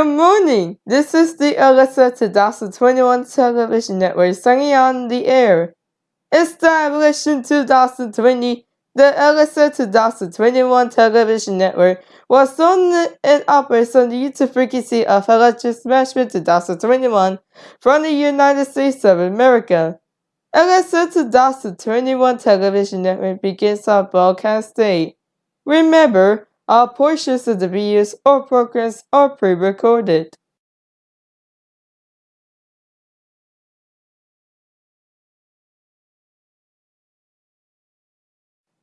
morning. This is the Alyssa 2021 television network signing on the air. Established in 2020, the Alyssa 2021 television network was on and operates on the YouTube frequency of Electric Smashman 2021 from the United States of America. Alyssa 2021 television network begins our broadcast day. Remember, all portions of the videos or programs are pre-recorded.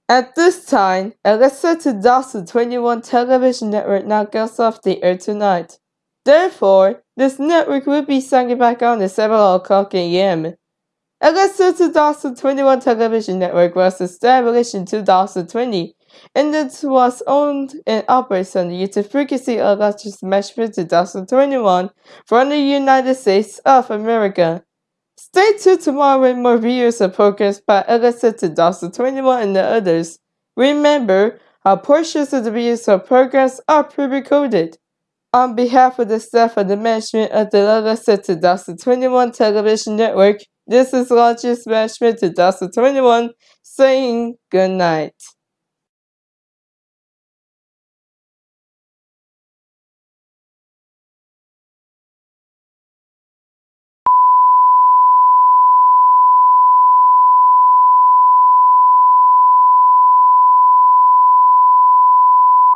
At this time, Alyssa 2021 television network now goes off the air tonight. Therefore, this network will be starting back on at 7 o'clock a.m. Alyssa 2021 television network was established in 2020 and it was owned and operated on the frequency of Electric Management 2021 from the United States of America. Stay tuned tomorrow with more videos of programs by Alyssa 2021 and the others. Remember, our portions of the videos or programs are pre-recorded. On behalf of the staff of the management of the Alyssa 2021 television network, this is Logis Management 2021 saying good night.